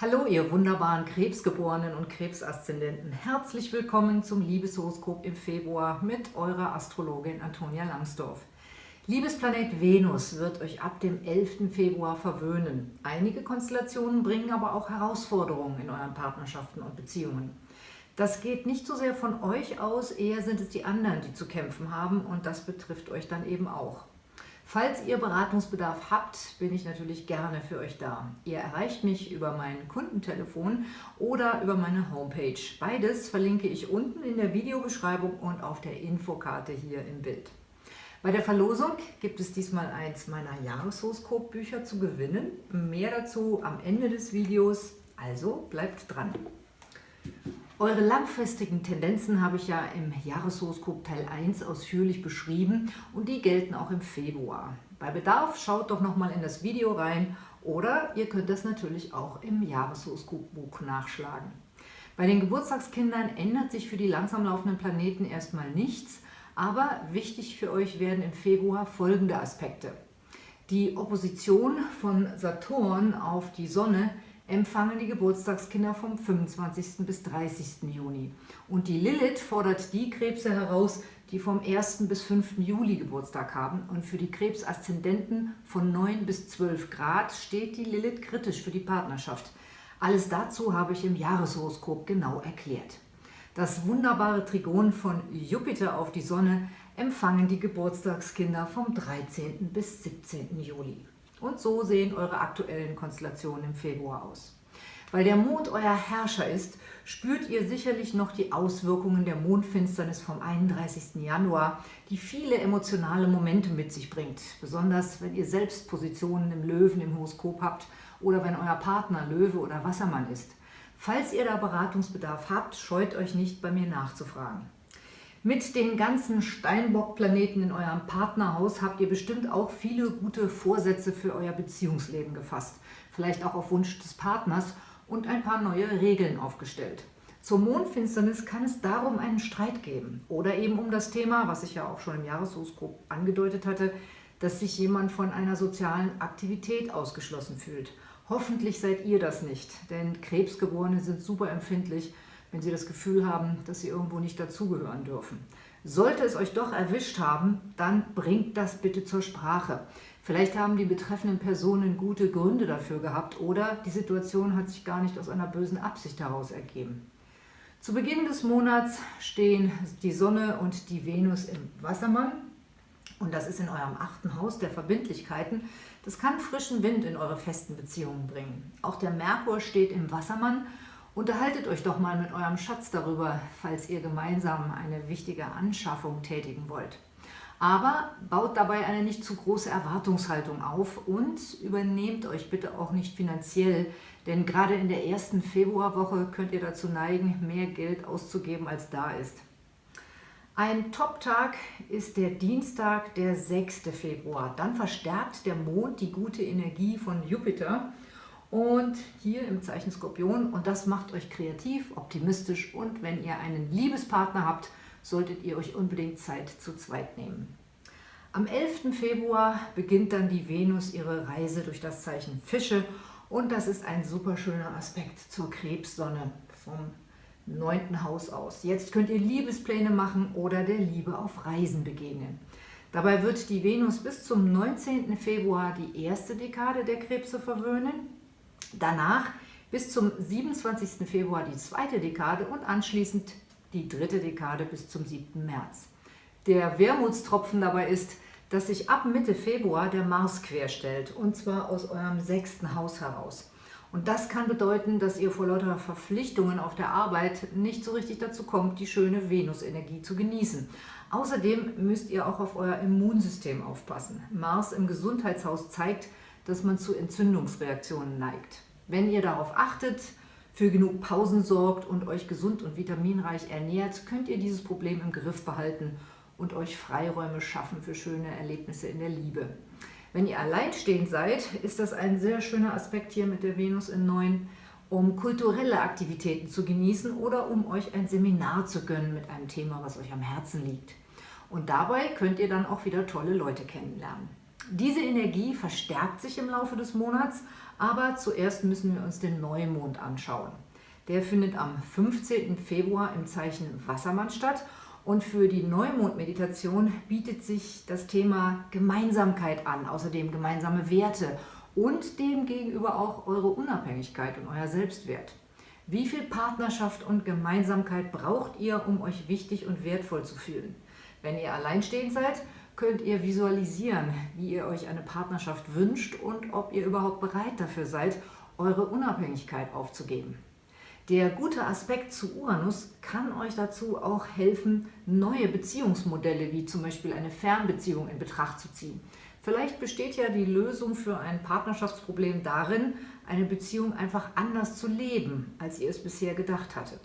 Hallo ihr wunderbaren Krebsgeborenen und Krebsaszendenten. Herzlich willkommen zum Liebeshoroskop im Februar mit eurer Astrologin Antonia Langsdorf. Liebesplanet Venus wird euch ab dem 11. Februar verwöhnen. Einige Konstellationen bringen aber auch Herausforderungen in euren Partnerschaften und Beziehungen. Das geht nicht so sehr von euch aus, eher sind es die anderen, die zu kämpfen haben und das betrifft euch dann eben auch. Falls ihr Beratungsbedarf habt, bin ich natürlich gerne für euch da. Ihr erreicht mich über mein Kundentelefon oder über meine Homepage. Beides verlinke ich unten in der Videobeschreibung und auf der Infokarte hier im Bild. Bei der Verlosung gibt es diesmal eins meiner Jahreshoroskopbücher zu gewinnen. Mehr dazu am Ende des Videos, also bleibt dran. Eure langfristigen Tendenzen habe ich ja im Jahreshoroskop Teil 1 ausführlich beschrieben und die gelten auch im Februar. Bei Bedarf schaut doch nochmal in das Video rein oder ihr könnt das natürlich auch im Jahreshoroskopbuch nachschlagen. Bei den Geburtstagskindern ändert sich für die langsam laufenden Planeten erstmal nichts, aber wichtig für euch werden im Februar folgende Aspekte. Die Opposition von Saturn auf die Sonne empfangen die Geburtstagskinder vom 25. bis 30. Juni. Und die Lilith fordert die Krebse heraus, die vom 1. bis 5. Juli Geburtstag haben. Und für die Krebsaszendenten von 9 bis 12 Grad steht die Lilith kritisch für die Partnerschaft. Alles dazu habe ich im Jahreshoroskop genau erklärt. Das wunderbare Trigon von Jupiter auf die Sonne empfangen die Geburtstagskinder vom 13. bis 17. Juli. Und so sehen eure aktuellen Konstellationen im Februar aus. Weil der Mond euer Herrscher ist, spürt ihr sicherlich noch die Auswirkungen der Mondfinsternis vom 31. Januar, die viele emotionale Momente mit sich bringt. Besonders wenn ihr selbst Positionen im Löwen im Horoskop habt oder wenn euer Partner Löwe oder Wassermann ist. Falls ihr da Beratungsbedarf habt, scheut euch nicht, bei mir nachzufragen. Mit den ganzen Steinbock-Planeten in eurem Partnerhaus habt ihr bestimmt auch viele gute Vorsätze für euer Beziehungsleben gefasst. Vielleicht auch auf Wunsch des Partners und ein paar neue Regeln aufgestellt. Zur Mondfinsternis kann es darum einen Streit geben oder eben um das Thema, was ich ja auch schon im Jahreshoroskop angedeutet hatte, dass sich jemand von einer sozialen Aktivität ausgeschlossen fühlt. Hoffentlich seid ihr das nicht, denn Krebsgeborene sind super empfindlich wenn Sie das Gefühl haben, dass Sie irgendwo nicht dazugehören dürfen. Sollte es euch doch erwischt haben, dann bringt das bitte zur Sprache. Vielleicht haben die betreffenden Personen gute Gründe dafür gehabt oder die Situation hat sich gar nicht aus einer bösen Absicht heraus ergeben. Zu Beginn des Monats stehen die Sonne und die Venus im Wassermann und das ist in eurem achten Haus der Verbindlichkeiten. Das kann frischen Wind in eure festen Beziehungen bringen. Auch der Merkur steht im Wassermann Unterhaltet euch doch mal mit eurem Schatz darüber, falls ihr gemeinsam eine wichtige Anschaffung tätigen wollt. Aber baut dabei eine nicht zu große Erwartungshaltung auf und übernehmt euch bitte auch nicht finanziell, denn gerade in der ersten Februarwoche könnt ihr dazu neigen, mehr Geld auszugeben, als da ist. Ein Top-Tag ist der Dienstag, der 6. Februar. Dann verstärkt der Mond die gute Energie von Jupiter und hier im Zeichen Skorpion und das macht euch kreativ, optimistisch und wenn ihr einen Liebespartner habt, solltet ihr euch unbedingt Zeit zu zweit nehmen. Am 11. Februar beginnt dann die Venus ihre Reise durch das Zeichen Fische und das ist ein super schöner Aspekt zur Krebssonne vom 9. Haus aus. Jetzt könnt ihr Liebespläne machen oder der Liebe auf Reisen begegnen. Dabei wird die Venus bis zum 19. Februar die erste Dekade der Krebse verwöhnen Danach bis zum 27. Februar die zweite Dekade und anschließend die dritte Dekade bis zum 7. März. Der Wermutstropfen dabei ist, dass sich ab Mitte Februar der Mars querstellt, und zwar aus eurem sechsten Haus heraus. Und das kann bedeuten, dass ihr vor lauter Verpflichtungen auf der Arbeit nicht so richtig dazu kommt, die schöne Venus-Energie zu genießen. Außerdem müsst ihr auch auf euer Immunsystem aufpassen. Mars im Gesundheitshaus zeigt, dass man zu Entzündungsreaktionen neigt. Wenn ihr darauf achtet, für genug Pausen sorgt und euch gesund und vitaminreich ernährt, könnt ihr dieses Problem im Griff behalten und euch Freiräume schaffen für schöne Erlebnisse in der Liebe. Wenn ihr alleinstehend seid, ist das ein sehr schöner Aspekt hier mit der Venus in 9, um kulturelle Aktivitäten zu genießen oder um euch ein Seminar zu gönnen mit einem Thema, was euch am Herzen liegt. Und dabei könnt ihr dann auch wieder tolle Leute kennenlernen. Diese Energie verstärkt sich im Laufe des Monats, aber zuerst müssen wir uns den Neumond anschauen. Der findet am 15. Februar im Zeichen Wassermann statt und für die Neumond-Meditation bietet sich das Thema Gemeinsamkeit an, außerdem gemeinsame Werte und demgegenüber auch eure Unabhängigkeit und euer Selbstwert. Wie viel Partnerschaft und Gemeinsamkeit braucht ihr, um euch wichtig und wertvoll zu fühlen? Wenn ihr alleinstehend seid, könnt ihr visualisieren, wie ihr euch eine Partnerschaft wünscht und ob ihr überhaupt bereit dafür seid, eure Unabhängigkeit aufzugeben. Der gute Aspekt zu Uranus kann euch dazu auch helfen, neue Beziehungsmodelle wie zum Beispiel eine Fernbeziehung in Betracht zu ziehen. Vielleicht besteht ja die Lösung für ein Partnerschaftsproblem darin, eine Beziehung einfach anders zu leben, als ihr es bisher gedacht hattet.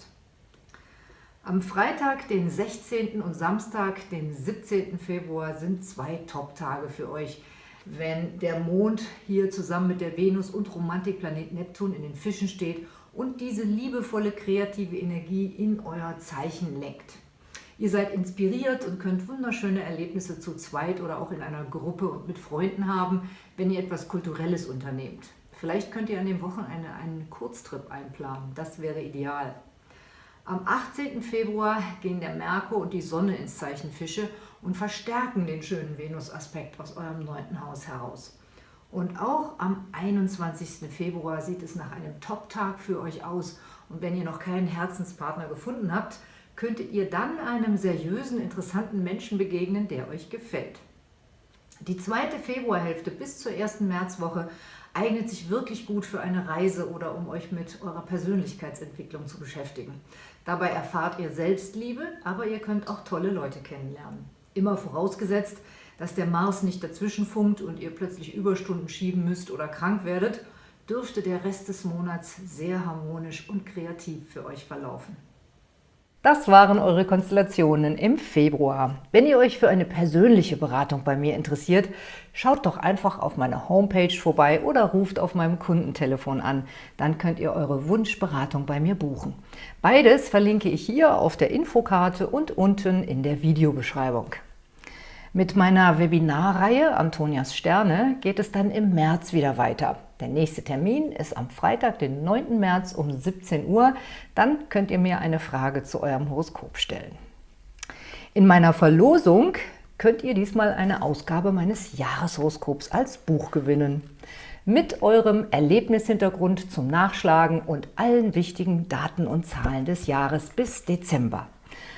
Am Freitag, den 16. und Samstag, den 17. Februar sind zwei Top-Tage für euch, wenn der Mond hier zusammen mit der Venus und Romantikplanet Neptun in den Fischen steht und diese liebevolle kreative Energie in euer Zeichen lenkt. Ihr seid inspiriert und könnt wunderschöne Erlebnisse zu zweit oder auch in einer Gruppe und mit Freunden haben, wenn ihr etwas Kulturelles unternehmt. Vielleicht könnt ihr an dem Wochenende einen Kurztrip einplanen, das wäre ideal. Am 18. Februar gehen der Merkur und die Sonne ins Zeichen Fische und verstärken den schönen Venus-Aspekt aus eurem neunten Haus heraus. Und auch am 21. Februar sieht es nach einem Top-Tag für euch aus. Und wenn ihr noch keinen Herzenspartner gefunden habt, könntet ihr dann einem seriösen, interessanten Menschen begegnen, der euch gefällt. Die zweite Februarhälfte bis zur ersten Märzwoche eignet sich wirklich gut für eine Reise oder um euch mit eurer Persönlichkeitsentwicklung zu beschäftigen. Dabei erfahrt ihr Selbstliebe, aber ihr könnt auch tolle Leute kennenlernen. Immer vorausgesetzt, dass der Mars nicht dazwischen funkt und ihr plötzlich Überstunden schieben müsst oder krank werdet, dürfte der Rest des Monats sehr harmonisch und kreativ für euch verlaufen. Das waren eure Konstellationen im Februar. Wenn ihr euch für eine persönliche Beratung bei mir interessiert, schaut doch einfach auf meiner Homepage vorbei oder ruft auf meinem Kundentelefon an. Dann könnt ihr eure Wunschberatung bei mir buchen. Beides verlinke ich hier auf der Infokarte und unten in der Videobeschreibung. Mit meiner Webinarreihe Antonias Sterne geht es dann im März wieder weiter. Der nächste Termin ist am Freitag, den 9. März um 17 Uhr. Dann könnt ihr mir eine Frage zu eurem Horoskop stellen. In meiner Verlosung könnt ihr diesmal eine Ausgabe meines Jahreshoroskops als Buch gewinnen. Mit eurem Erlebnishintergrund zum Nachschlagen und allen wichtigen Daten und Zahlen des Jahres bis Dezember.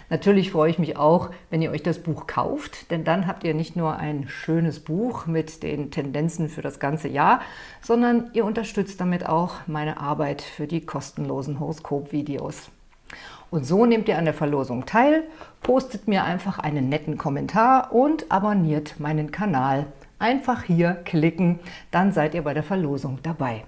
Natürlich freue ich mich auch, wenn ihr euch das Buch kauft, denn dann habt ihr nicht nur ein schönes Buch mit den Tendenzen für das ganze Jahr, sondern ihr unterstützt damit auch meine Arbeit für die kostenlosen Horoskop-Videos. Und so nehmt ihr an der Verlosung teil, postet mir einfach einen netten Kommentar und abonniert meinen Kanal. Einfach hier klicken, dann seid ihr bei der Verlosung dabei.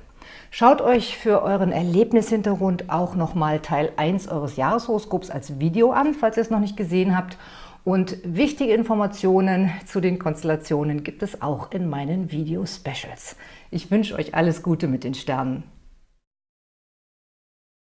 Schaut euch für euren Erlebnishintergrund auch nochmal Teil 1 eures Jahreshoroskops als Video an, falls ihr es noch nicht gesehen habt. Und wichtige Informationen zu den Konstellationen gibt es auch in meinen Video-Specials. Ich wünsche euch alles Gute mit den Sternen.